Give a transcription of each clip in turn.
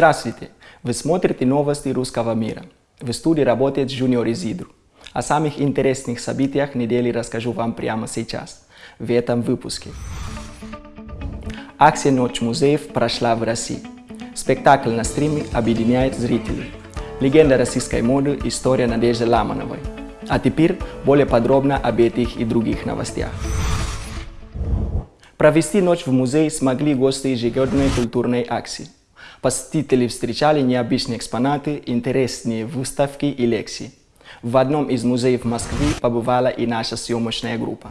Здравствуйте! Вы смотрите новости русского мира. В студии работает Junior Изидру. О самых интересных событиях недели расскажу вам прямо сейчас, в этом выпуске. Акция «Ночь музеев» прошла в России. Спектакль на стриме объединяет зрителей. Легенда российской моды – история Надежды Ламановой. А теперь более подробно об этих и других новостях. Провести ночь в музее смогли гости ежегодной культурной акции. Посетители встречали необычные экспонаты, интересные выставки и лекции. В одном из музеев Москвы побывала и наша съемочная группа.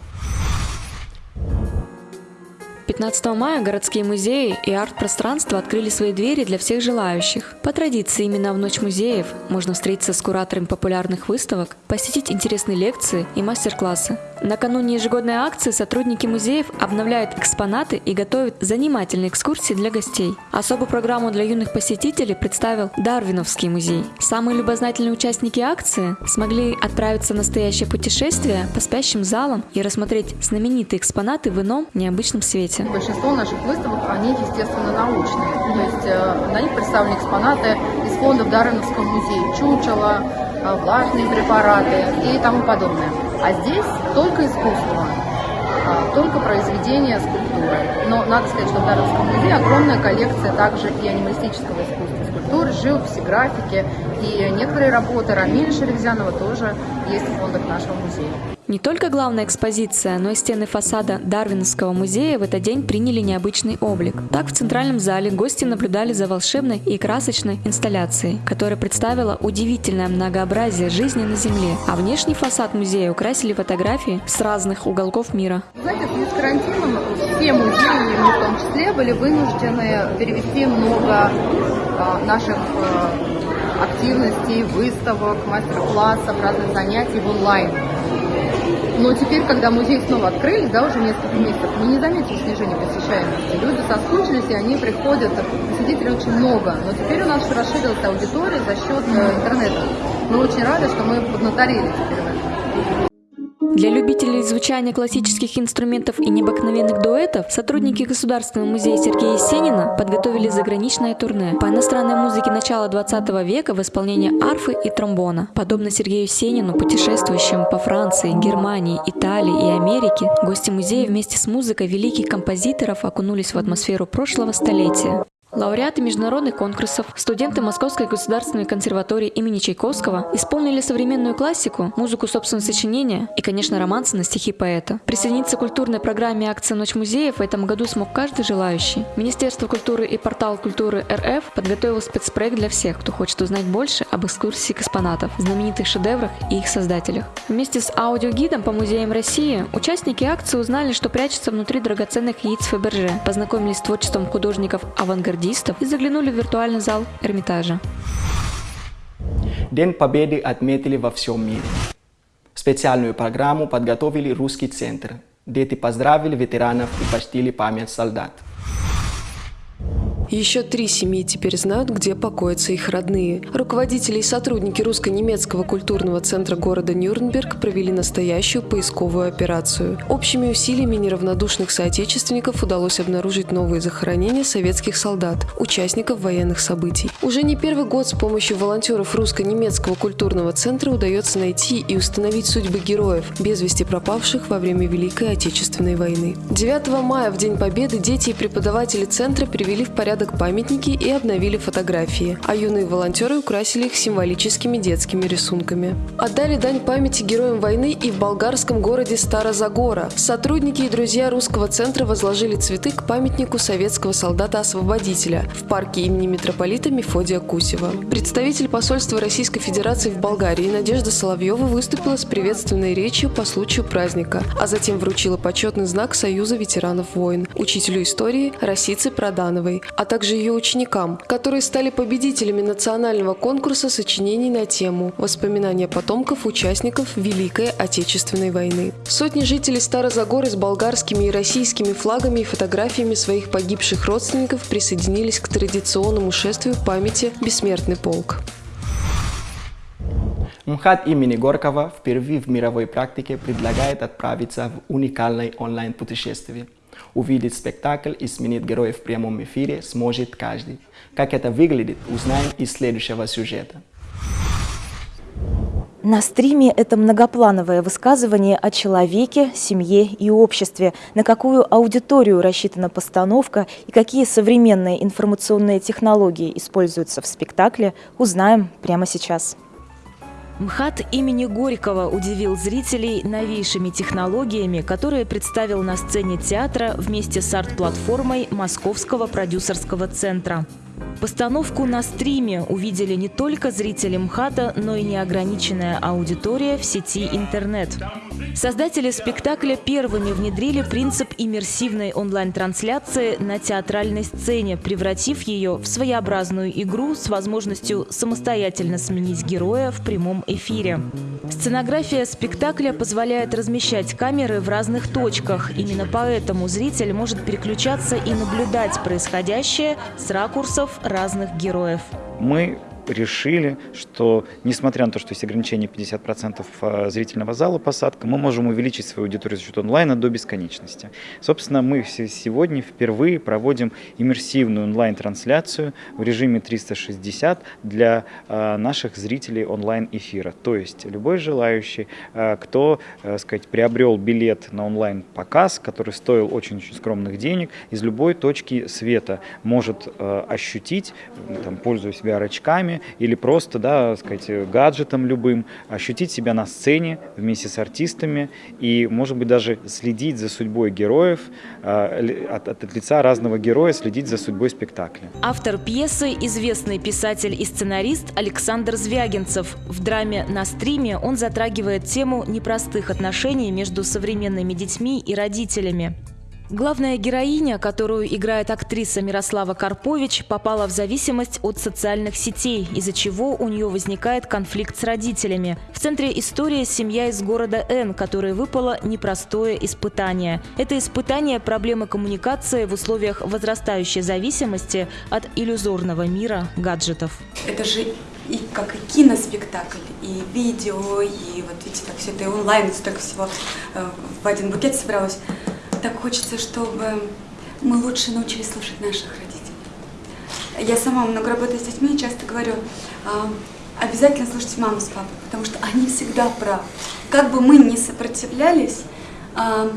15 мая городские музеи и арт-пространства открыли свои двери для всех желающих. По традиции, именно в Ночь музеев можно встретиться с кураторами популярных выставок, посетить интересные лекции и мастер-классы. Накануне ежегодной акции сотрудники музеев обновляют экспонаты и готовят занимательные экскурсии для гостей. Особую программу для юных посетителей представил Дарвиновский музей. Самые любознательные участники акции смогли отправиться в настоящее путешествие по спящим залам и рассмотреть знаменитые экспонаты в ином необычном свете. Большинство наших выставок, они, естественно, научные. То есть э, на них представлены экспонаты из фондов Дарвиновского музея. Чучело, э, влажные препараты и тому подобное. А здесь только искусство, а, только произведения скульптуры. Но надо сказать, что в Даровском музее огромная коллекция также и анималистического искусства, скульптуры, живописи, графики. И некоторые работы Рамиля Шеревзянова тоже есть в фондах нашего музея. Не только главная экспозиция, но и стены фасада Дарвиновского музея в этот день приняли необычный облик. Так в центральном зале гости наблюдали за волшебной и красочной инсталляцией, которая представила удивительное многообразие жизни на Земле, а внешний фасад музея украсили фотографии с разных уголков мира. Знаете, связи с карантином все музеи, в том числе, были вынуждены перевести много а, наших а, активностей, выставок, мастер-классов, разных занятий в онлайн. Но теперь, когда музей снова открыли, да, уже несколько месяцев, мы не заметили снижения посещаемости. Люди соскучились, и они приходят, посетителей очень много. Но теперь у нас расширилась аудитория за счет э, интернета. Мы очень рады, что мы поднаторили теперь. Для любителей звучания классических инструментов и необыкновенных дуэтов сотрудники Государственного музея Сергея Есенина подготовили заграничное турне по иностранной музыке начала 20 века в исполнении арфы и тромбона. Подобно Сергею Есенину, путешествующим по Франции, Германии, Италии и Америке, гости музея вместе с музыкой великих композиторов окунулись в атмосферу прошлого столетия. Лауреаты международных конкурсов, студенты Московской государственной консерватории имени Чайковского исполнили современную классику, музыку собственного сочинения и, конечно, романсы на стихи поэта. Присоединиться к культурной программе акции «Ночь музеев» в этом году смог каждый желающий. Министерство культуры и портал культуры РФ подготовил спецпроект для всех, кто хочет узнать больше об экскурсии экспонатов, знаменитых шедеврах и их создателях. Вместе с аудиогидом по музеям России участники акции узнали, что прячется внутри драгоценных яиц Фаберже, познакомились с творчеством художников-авангардистов, авангардистов и заглянули в виртуальный зал Эрмитажа. День Победы отметили во всем мире. Специальную программу подготовили Русский центр. Дети поздравили ветеранов и почтили память солдат. Еще три семьи теперь знают, где покоятся их родные. Руководители и сотрудники русско-немецкого культурного центра города Нюрнберг провели настоящую поисковую операцию. Общими усилиями неравнодушных соотечественников удалось обнаружить новые захоронения советских солдат, участников военных событий. Уже не первый год с помощью волонтеров русско-немецкого культурного центра удается найти и установить судьбы героев, без вести пропавших во время Великой Отечественной войны. 9 мая, в День Победы, дети и преподаватели центра привели в порядок порядок памятники и обновили фотографии, а юные волонтеры украсили их символическими детскими рисунками. Отдали дань памяти героям войны и в болгарском городе Старозагора. Сотрудники и друзья русского центра возложили цветы к памятнику советского солдата-освободителя в парке имени митрополита Мефодия Кусева. Представитель посольства Российской Федерации в Болгарии Надежда Соловьева выступила с приветственной речью по случаю праздника, а затем вручила почетный знак Союза ветеранов войн, учителю истории Росице Продановой, а также ее ученикам, которые стали победителями национального конкурса сочинений на тему «Воспоминания потомков участников Великой Отечественной войны». Сотни жителей Старозагоры с болгарскими и российскими флагами и фотографиями своих погибших родственников присоединились к традиционному шествию памяти «Бессмертный полк». МХАТ имени Горького впервые в мировой практике предлагает отправиться в уникальное онлайн-путешествие – Увидеть спектакль и сменить героев в прямом эфире сможет каждый. Как это выглядит, узнаем из следующего сюжета. На стриме это многоплановое высказывание о человеке, семье и обществе. На какую аудиторию рассчитана постановка и какие современные информационные технологии используются в спектакле, узнаем прямо сейчас. МХАТ имени Горького удивил зрителей новейшими технологиями, которые представил на сцене театра вместе с арт-платформой Московского продюсерского центра. Постановку на стриме увидели не только зрители МХАТа, но и неограниченная аудитория в сети интернет. Создатели спектакля первыми внедрили принцип иммерсивной онлайн-трансляции на театральной сцене, превратив ее в своеобразную игру с возможностью самостоятельно сменить героя в прямом эфире. Сценография спектакля позволяет размещать камеры в разных точках. Именно поэтому зритель может переключаться и наблюдать происходящее с ракурсов разных героев. Мы решили, что несмотря на то, что есть ограничение 50% а, зрительного зала посадка, мы можем увеличить свою аудиторию за счет онлайна до бесконечности. Собственно, мы сегодня впервые проводим иммерсивную онлайн-трансляцию в режиме 360 для а, наших зрителей онлайн-эфира. То есть любой желающий, а, кто сказать, приобрел билет на онлайн-показ, который стоил очень-очень скромных денег, из любой точки света может ощутить, там, пользуясь VR-очками, или просто, да, сказать, гаджетом любым, ощутить себя на сцене вместе с артистами и, может быть, даже следить за судьбой героев, а, от, от лица разного героя следить за судьбой спектакля. Автор пьесы – известный писатель и сценарист Александр Звягинцев. В драме «На стриме» он затрагивает тему непростых отношений между современными детьми и родителями. Главная героиня, которую играет актриса Мирослава Карпович, попала в зависимость от социальных сетей, из-за чего у нее возникает конфликт с родителями. В центре истории семья из города Н, которой выпало непростое испытание. Это испытание проблемы коммуникации в условиях возрастающей зависимости от иллюзорного мира гаджетов. Это же и как и киноспектакль, и видео, и вот видите, так все это и онлайн, столько всего э, в один букет собралось так хочется, чтобы мы лучше научились слушать наших родителей. Я сама много работаю с детьми и часто говорю, а, обязательно слушайте маму с папой, потому что они всегда правы. Как бы мы ни сопротивлялись, а,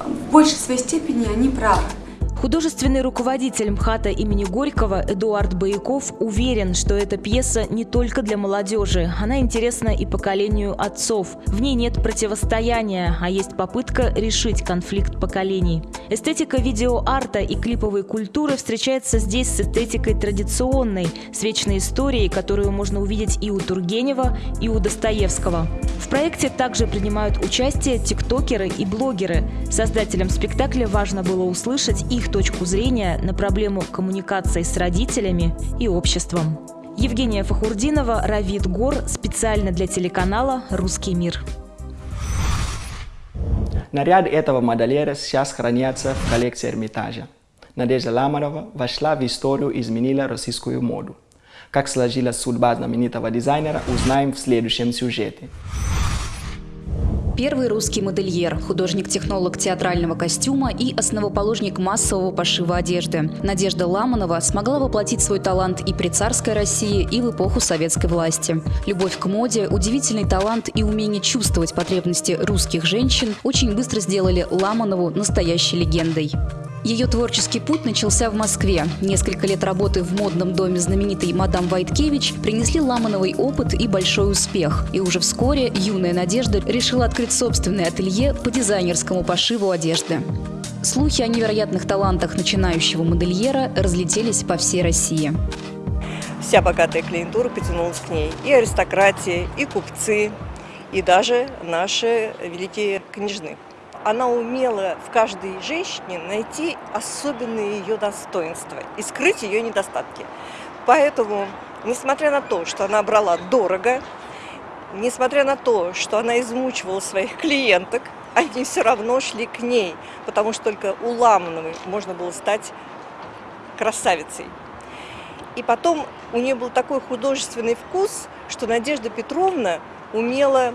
в большей своей степени они правы. Художественный руководитель МХАТа имени Горького Эдуард Бояков уверен, что эта пьеса не только для молодежи. Она интересна и поколению отцов. В ней нет противостояния, а есть попытка решить конфликт поколений. Эстетика видеоарта и клиповой культуры встречается здесь с эстетикой традиционной, с вечной историей, которую можно увидеть и у Тургенева, и у Достоевского. В проекте также принимают участие тиктокеры и блогеры. Создателям спектакля важно было услышать их точку зрения на проблему коммуникации с родителями и обществом. Евгения Фахурдинова, Равид Гор, специально для телеканала «Русский мир». Наряды этого модельера сейчас хранятся в коллекции Эрмитажа. Надежда Ламарова вошла в историю и изменила российскую моду. Как сложилась судьба знаменитого дизайнера, узнаем в следующем сюжете. Первый русский модельер, художник-технолог театрального костюма и основоположник массового пошива одежды. Надежда Ламанова смогла воплотить свой талант и при царской России, и в эпоху советской власти. Любовь к моде, удивительный талант и умение чувствовать потребности русских женщин очень быстро сделали Ламанову настоящей легендой. Ее творческий путь начался в Москве. Несколько лет работы в модном доме знаменитой мадам Вайткевич принесли Ламановый опыт и большой успех. И уже вскоре юная Надежда решила открыть собственное ателье по дизайнерскому пошиву одежды. Слухи о невероятных талантах начинающего модельера разлетелись по всей России. Вся богатая клиентура потянулась к ней. И аристократия, и купцы, и даже наши великие княжны она умела в каждой женщине найти особенные ее достоинства и скрыть ее недостатки. Поэтому, несмотря на то, что она брала дорого, несмотря на то, что она измучивала своих клиенток, они все равно шли к ней, потому что только у Ламановой можно было стать красавицей. И потом у нее был такой художественный вкус, что Надежда Петровна умела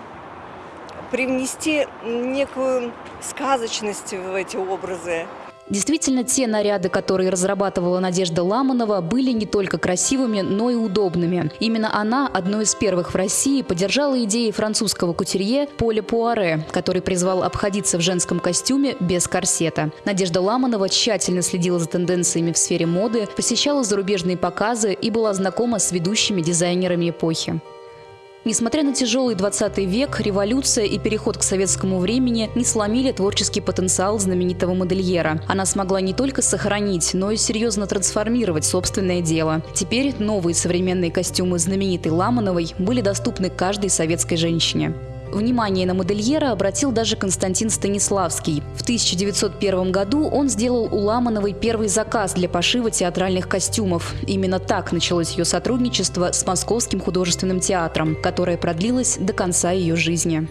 привнести некую сказочность в эти образы. Действительно, те наряды, которые разрабатывала Надежда Ламанова, были не только красивыми, но и удобными. Именно она, одной из первых в России, поддержала идеи французского кутюрье Поля Пуаре, который призвал обходиться в женском костюме без корсета. Надежда Ламанова тщательно следила за тенденциями в сфере моды, посещала зарубежные показы и была знакома с ведущими дизайнерами эпохи. Несмотря на тяжелый 20 век, революция и переход к советскому времени не сломили творческий потенциал знаменитого модельера. Она смогла не только сохранить, но и серьезно трансформировать собственное дело. Теперь новые современные костюмы знаменитой Ламановой были доступны каждой советской женщине. Внимание на модельера обратил даже Константин Станиславский. В 1901 году он сделал у Ламановой первый заказ для пошива театральных костюмов. Именно так началось ее сотрудничество с Московским художественным театром, которое продлилось до конца ее жизни.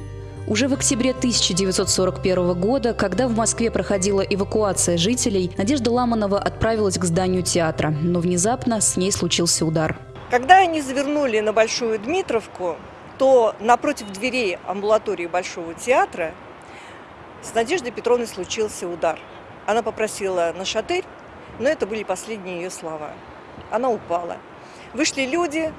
Уже в октябре 1941 года, когда в Москве проходила эвакуация жителей, Надежда Ламанова отправилась к зданию театра, но внезапно с ней случился удар. Когда они завернули на Большую Дмитровку, то напротив дверей амбулатории Большого театра с Надеждой Петровной случился удар. Она попросила на шатырь, но это были последние ее слова. Она упала. Вышли люди,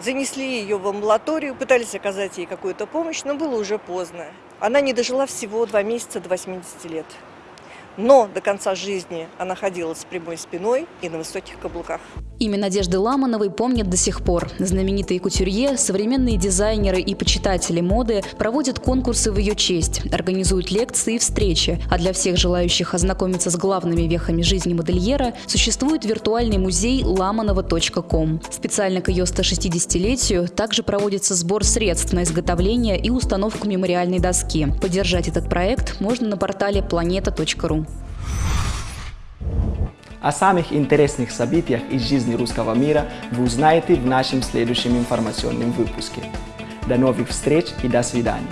занесли ее в амбулаторию, пытались оказать ей какую-то помощь, но было уже поздно. Она не дожила всего два месяца до 80 лет. Но до конца жизни она ходила с прямой спиной и на высоких каблуках. Имя Надежды Ламановой помнят до сих пор. Знаменитые кутюрье, современные дизайнеры и почитатели моды проводят конкурсы в ее честь, организуют лекции и встречи, а для всех желающих ознакомиться с главными вехами жизни модельера существует виртуальный музей ламанова.ком. Специально к ее 160-летию также проводится сбор средств на изготовление и установку мемориальной доски. Поддержать этот проект можно на портале planeta.ru. О самых интересных событиях из жизни русского мира вы узнаете в нашем следующем информационном выпуске. До новых встреч и до свидания.